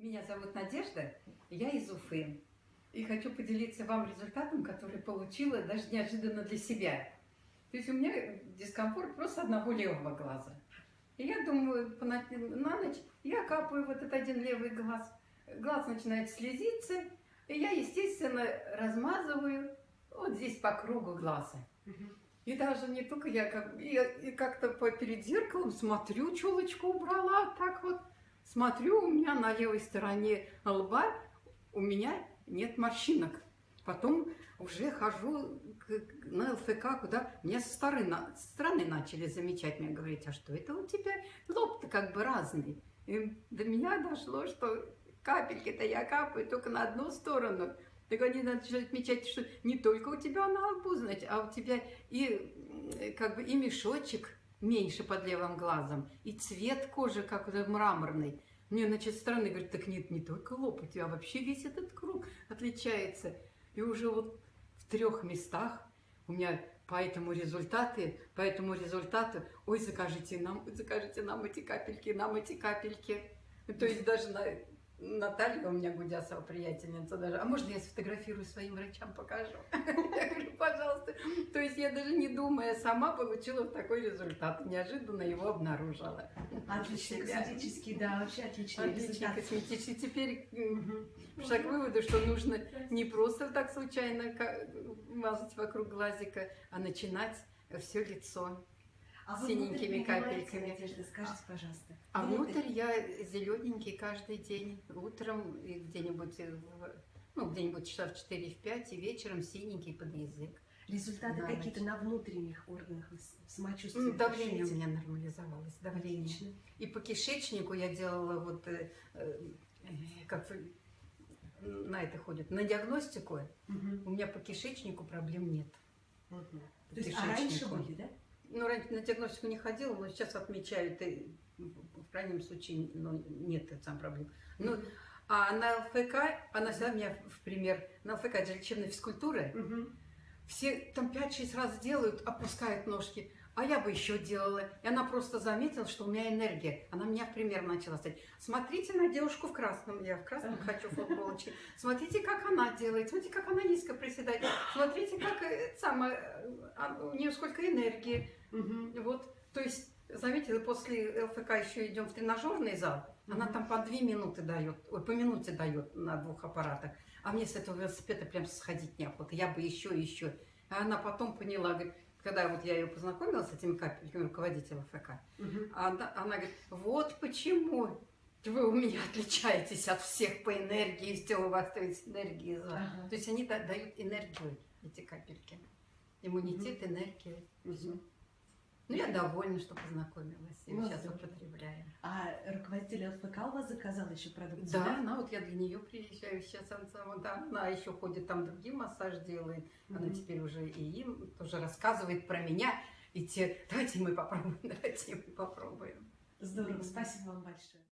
Меня зовут Надежда, я из Уфы. И хочу поделиться вам результатом, который получила даже неожиданно для себя. То есть у меня дискомфорт просто одного левого глаза. И я думаю, на ночь я капаю вот этот один левый глаз. Глаз начинает слезиться, и я, естественно, размазываю вот здесь по кругу глаза. И даже не только я, как, как-то перед зеркалом смотрю, челочку убрала, так вот. Смотрю, у меня на левой стороне лба у меня нет морщинок. Потом уже хожу на ЛФК, куда меня со стороны, со стороны начали замечать, мне говорить, а что это у тебя лоб-то как бы разный. И до меня дошло, что капельки-то я капаю только на одну сторону. Так они начали отмечать, что не только у тебя на лбу, знаете, а у тебя и как бы и мешочек меньше под левым глазом, и цвет кожи как мраморный. Мне, значит, стороны говорят, так нет, не только лоб, у тебя вообще весь этот круг отличается. И уже вот в трех местах у меня поэтому результаты, поэтому результаты, ой, закажите нам, закажите нам эти капельки, нам эти капельки. То есть даже на Наталья у меня Гудясова приятельница даже, а можно я сфотографирую своим врачам, покажу? Я говорю, пожалуйста. То есть я даже не думая, сама получила такой результат, неожиданно его обнаружила. Отличный косметический, да, вообще отличный результат. косметический. Теперь шаг к выводу, что нужно не просто так случайно мазать вокруг глазика, а начинать все лицо А синенькими капельками. Надежда, скажите, пожалуйста. А Внутрь. внутрь я зелененький каждый день, утром где-нибудь, в- ну, где-нибудь часа в 4-5, и вечером синенький под язык. Результаты какие-то на внутренних органах самочувствия Ну, Давление у меня нормализовалось, давление. Отлично. И по кишечнику я делала вот, э, э, как на это ходят, на диагностику. Мгм. У меня по кишечнику проблем нет. По То есть, а раньше были, да? Ну, раньше на диагностику не ходила, но сейчас отмечают, и в крайнем случае ну, нет там проблем. Ну, а на ЛФК, она всегда меня в пример, на ЛФК, это же лечебная физкультура, Мгм. все там 5-6 раз делают, опускают ножки, а я бы еще делала. И она просто заметила, что у меня энергия. Она меня в пример начала ставить. Смотрите на девушку в красном. Я в красном хочу футболочки. Смотрите, как она делает. Смотрите, как она низко приседает. Смотрите, как э, сама, э, а, у нее сколько энергии. Мгм. Вот, то есть, заметила, после ЛФК еще идем в тренажерный зал. Она Мгм. там по две минуты дает, ой, по минуте дает на двух аппаратах. А мне с этого велосипеда прям сходить неохота. Я бы еще, еще. А она потом поняла, говорит, когда вот я ее познакомила с этими капельками, руководитель ЛФК, Мгм. она, она говорит, вот почему вы у меня отличаетесь от всех по энергии, все у вас то есть энергии. за». Ага. То есть они да- дают энергию, эти капельки. Иммунитет, энергию. Мгм. Ну, я довольна, что познакомилась. И Ну, сейчас здорово. употребляем. А руководитель ЛФК у вас заказал еще продукцию, Да, она вот я для нее приезжаю сейчас. Она, да, она еще ходит там другим массаж делает. Она Мгм. теперь уже и им тоже рассказывает про меня. И те, давайте мы попробуем, давайте мы попробуем. Здорово, спасибо вам большое.